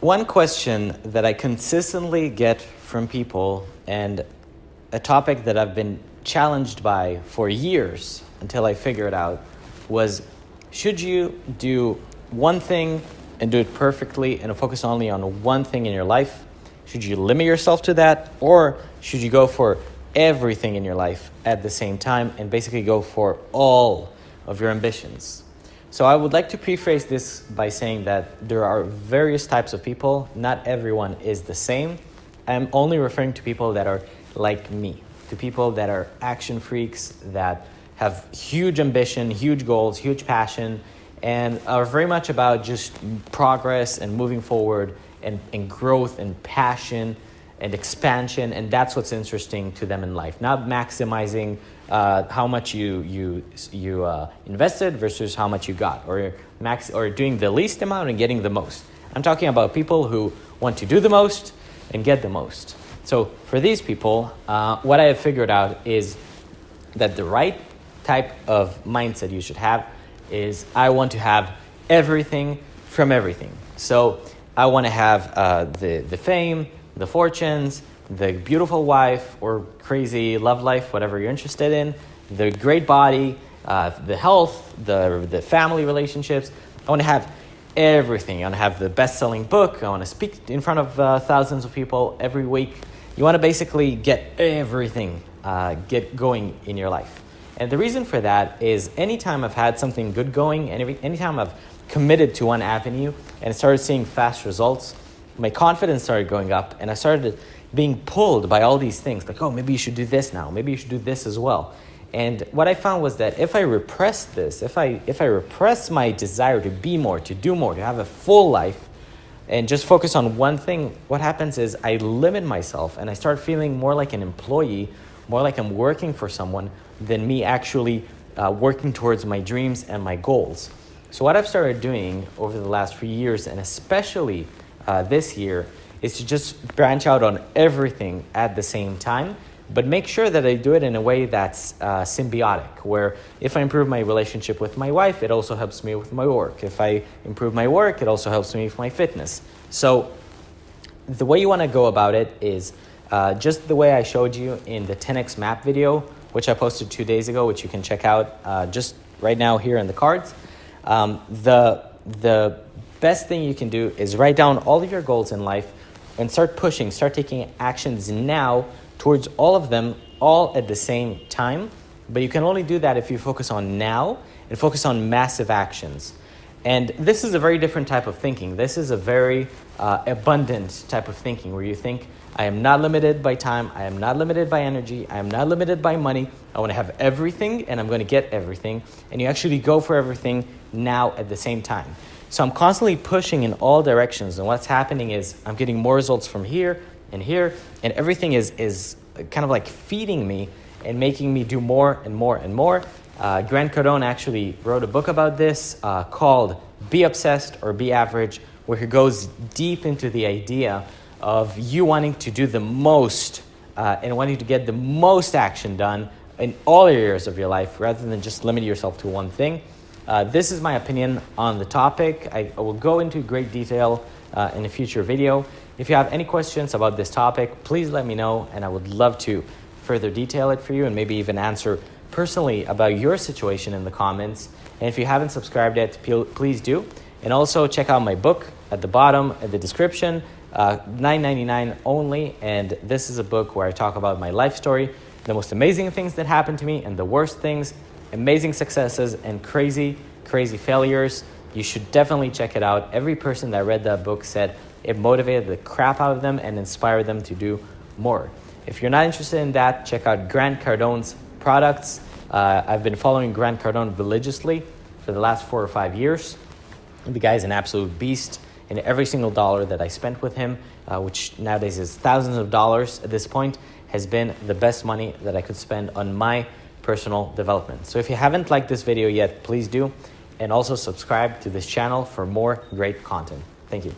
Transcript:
One question that I consistently get from people, and a topic that I've been challenged by for years until I figured it out, was should you do one thing and do it perfectly and focus only on one thing in your life? Should you limit yourself to that? Or should you go for everything in your life at the same time and basically go for all of your ambitions? So I would like to preface this by saying that there are various types of people. Not everyone is the same. I'm only referring to people that are like me, to people that are action freaks, that have huge ambition, huge goals, huge passion, and are very much about just progress and moving forward and, and growth and passion and expansion. And that's what's interesting to them in life, not maximizing uh, how much you you you uh, invested versus how much you got, or max or doing the least amount and getting the most. I'm talking about people who want to do the most and get the most. So for these people, uh, what I have figured out is that the right type of mindset you should have is I want to have everything from everything. So I want to have uh, the the fame, the fortunes, the beautiful wife or crazy love life, whatever you're interested in, the great body, uh, the health, the, the family relationships. I want to have everything. I want to have the best selling book. I want to speak in front of uh, thousands of people every week. You want to basically get everything uh, get going in your life. And the reason for that is anytime I've had something good going, and anytime I've committed to one avenue and started seeing fast results, my confidence started going up and I started being pulled by all these things like, oh, maybe you should do this now, maybe you should do this as well. And what I found was that if I repress this, if I, if I repress my desire to be more, to do more, to have a full life, and just focus on one thing, what happens is I limit myself and I start feeling more like an employee, more like I'm working for someone than me actually uh, working towards my dreams and my goals. So what I've started doing over the last few years, and especially uh, this year, is to just branch out on everything at the same time, but make sure that I do it in a way that's uh, symbiotic, where if I improve my relationship with my wife, it also helps me with my work. If I improve my work, it also helps me with my fitness. So the way you want to go about it is uh, just the way I showed you in the 10x map video, which I posted two days ago, which you can check out uh, just right now here in the cards. Um, the, the best thing you can do is write down all of your goals in life and start pushing, start taking actions now towards all of them all at the same time. But you can only do that if you focus on now and focus on massive actions. And this is a very different type of thinking. This is a very uh, abundant type of thinking where you think, I am not limited by time, I am not limited by energy, I am not limited by money. I want to have everything and I'm going to get everything. And you actually go for everything now at the same time. So I'm constantly pushing in all directions. And what's happening is I'm getting more results from here and here. And everything is, is kind of like feeding me and making me do more and more and more. Uh, Grant Cardone actually wrote a book about this uh, called Be Obsessed or Be Average, where he goes deep into the idea of you wanting to do the most uh, and wanting to get the most action done in all areas of your life rather than just limit yourself to one thing. Uh, this is my opinion on the topic. I, I will go into great detail uh, in a future video. If you have any questions about this topic, please let me know and I would love to further detail it for you and maybe even answer personally about your situation in the comments. And if you haven't subscribed yet, please do. And also check out my book at the bottom at the description, uh, $9.99 only. And this is a book where I talk about my life story, the most amazing things that happened to me and the worst things amazing successes and crazy, crazy failures. You should definitely check it out. Every person that read that book said it motivated the crap out of them and inspired them to do more. If you're not interested in that, check out Grant Cardone's products. Uh, I've been following Grant Cardone religiously for the last four or five years. The guy's an absolute beast, and every single dollar that I spent with him, uh, which nowadays is thousands of dollars at this point, has been the best money that I could spend on my personal development. So if you haven't liked this video yet, please do. And also subscribe to this channel for more great content. Thank you.